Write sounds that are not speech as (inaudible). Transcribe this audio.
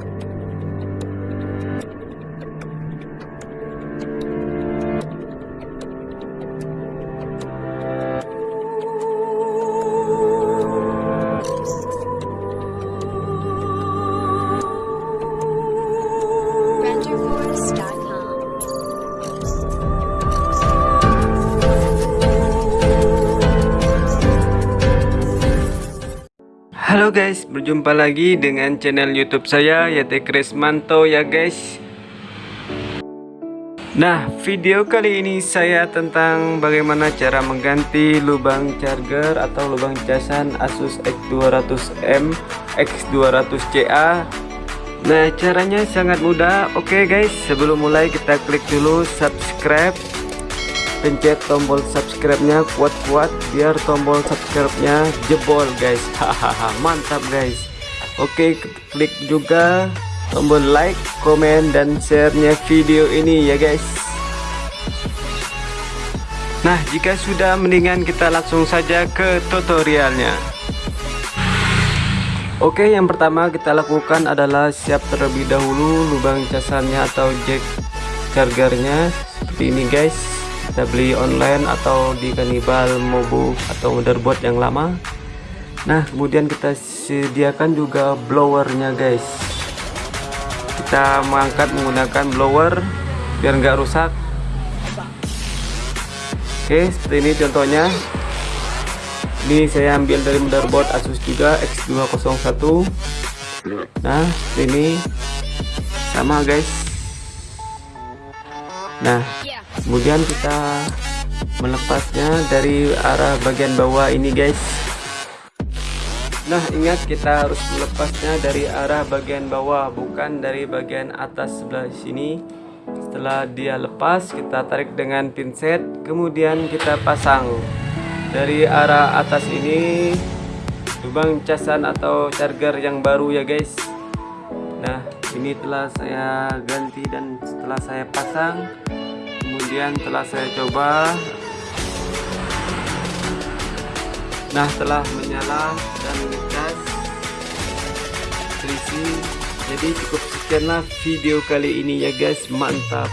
Bye. Halo guys, berjumpa lagi dengan channel YouTube saya Yate Krismanto ya guys. Nah, video kali ini saya tentang bagaimana cara mengganti lubang charger atau lubang casan Asus X200M X200CA. Nah, caranya sangat mudah. Oke guys, sebelum mulai kita klik dulu subscribe pencet tombol subscribe-nya kuat-kuat biar tombol subscribe-nya jebol guys. (laughs) Hahaha mantap guys. Oke klik juga tombol like komen dan share-nya video ini ya guys. Nah jika sudah mendingan kita langsung saja ke tutorialnya. Oke yang pertama kita lakukan adalah siap terlebih dahulu lubang casannya atau jack chargernya. Seperti ini guys kita beli online atau di kanibal mobu atau motherboard yang lama. Nah kemudian kita sediakan juga blowernya guys. Kita mengangkat menggunakan blower biar nggak rusak. Oke seperti ini contohnya. Ini saya ambil dari motherboard Asus juga X201 nah ini. Sama guys. Nah kemudian kita melepasnya dari arah bagian bawah ini guys. Nah ingat kita harus melepasnya dari arah bagian bawah bukan dari bagian atas sebelah sini. Setelah dia lepas kita tarik dengan pinset kemudian kita pasang. Dari arah atas ini lubang casan atau charger yang baru ya guys. Nah ini telah saya ganti dan setelah saya pasang kemudian telah saya coba. Nah telah menyala dan ngecas selisih jadi cukup sekianlah video kali ini ya guys. Mantap